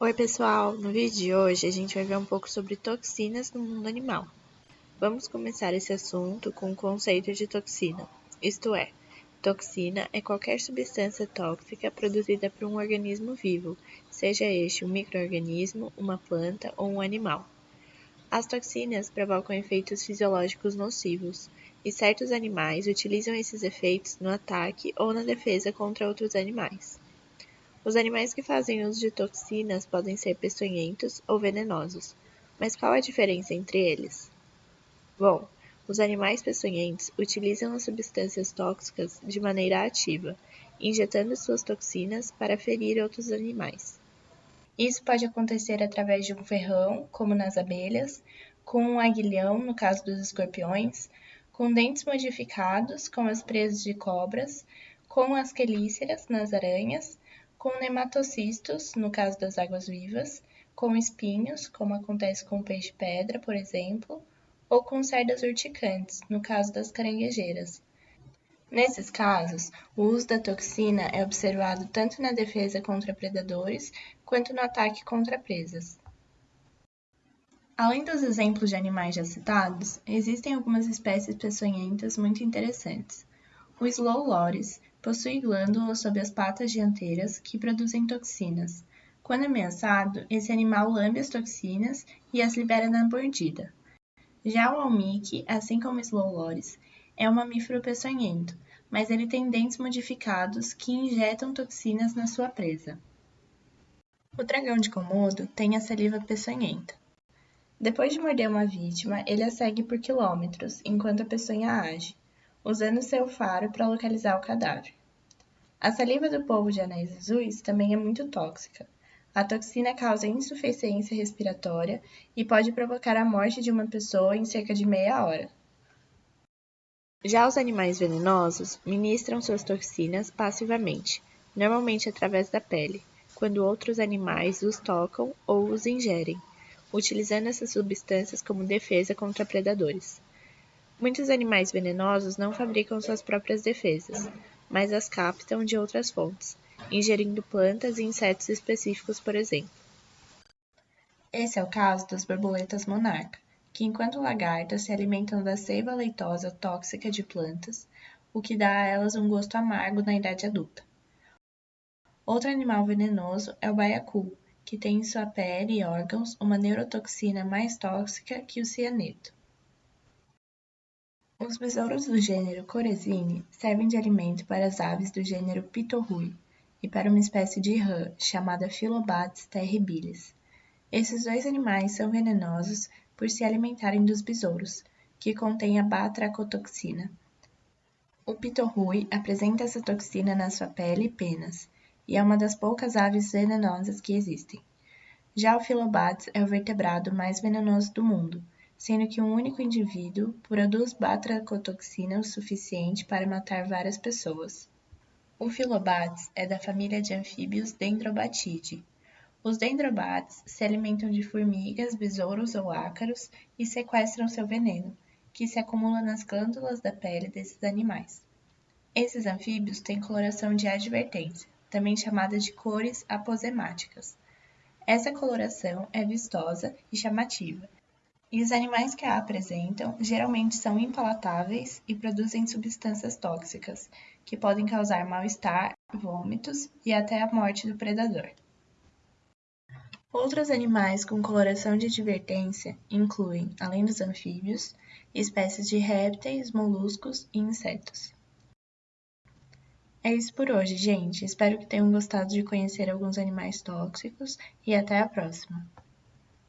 Oi pessoal, no vídeo de hoje a gente vai ver um pouco sobre toxinas no mundo animal. Vamos começar esse assunto com o conceito de toxina, isto é, toxina é qualquer substância tóxica produzida por um organismo vivo, seja este um microorganismo, uma planta ou um animal. As toxinas provocam efeitos fisiológicos nocivos, e certos animais utilizam esses efeitos no ataque ou na defesa contra outros animais. Os animais que fazem uso de toxinas podem ser peçonhentos ou venenosos, mas qual a diferença entre eles? Bom, os animais peçonhentos utilizam as substâncias tóxicas de maneira ativa, injetando suas toxinas para ferir outros animais. Isso pode acontecer através de um ferrão, como nas abelhas, com um aguilhão, no caso dos escorpiões, com dentes modificados, como as presas de cobras, com as quelíceras nas aranhas, com nematocistos, no caso das águas-vivas, com espinhos, como acontece com o peixe-pedra, por exemplo, ou com cerdas urticantes, no caso das caranguejeiras. Nesses casos, o uso da toxina é observado tanto na defesa contra predadores quanto no ataque contra presas. Além dos exemplos de animais já citados, existem algumas espécies peçonhentas muito interessantes. O Slow Loris possui glândulas sob as patas dianteiras que produzem toxinas. Quando ameaçado, esse animal lambe as toxinas e as libera na mordida. Já o almique, assim como o Slow Loris, é um mamífero peçonhento, mas ele tem dentes modificados que injetam toxinas na sua presa. O dragão de Komodo tem a saliva peçonhenta. Depois de morder uma vítima, ele a segue por quilômetros enquanto a peçonha age, usando seu faro para localizar o cadáver. A saliva do povo de anéis azuis também é muito tóxica. A toxina causa insuficiência respiratória e pode provocar a morte de uma pessoa em cerca de meia hora. Já os animais venenosos ministram suas toxinas passivamente, normalmente através da pele, quando outros animais os tocam ou os ingerem utilizando essas substâncias como defesa contra predadores. Muitos animais venenosos não fabricam suas próprias defesas, mas as captam de outras fontes, ingerindo plantas e insetos específicos, por exemplo. Esse é o caso das borboletas monarca, que enquanto lagartas se alimentam da seiva leitosa tóxica de plantas, o que dá a elas um gosto amargo na idade adulta. Outro animal venenoso é o baiacu, que tem em sua pele e órgãos uma neurotoxina mais tóxica que o cianeto. Os besouros do gênero Coresine servem de alimento para as aves do gênero Pitorrui e para uma espécie de rã chamada Phyllobates terribilis. Esses dois animais são venenosos por se alimentarem dos besouros, que contêm a batracotoxina. O pitorrui apresenta essa toxina na sua pele e penas, e é uma das poucas aves venenosas que existem. Já o Phyllobates é o vertebrado mais venenoso do mundo, sendo que um único indivíduo produz batracotoxina o suficiente para matar várias pessoas. O Phyllobates é da família de anfíbios Dendrobatidae. Os dendrobates se alimentam de formigas, besouros ou ácaros e sequestram seu veneno, que se acumula nas glândulas da pele desses animais. Esses anfíbios têm coloração de advertência, também chamada de cores aposemáticas. Essa coloração é vistosa e chamativa, e os animais que a apresentam geralmente são impalatáveis e produzem substâncias tóxicas, que podem causar mal-estar, vômitos e até a morte do predador. Outros animais com coloração de advertência incluem, além dos anfíbios, espécies de répteis, moluscos e insetos. É isso por hoje, gente. Espero que tenham gostado de conhecer alguns animais tóxicos e até a próxima.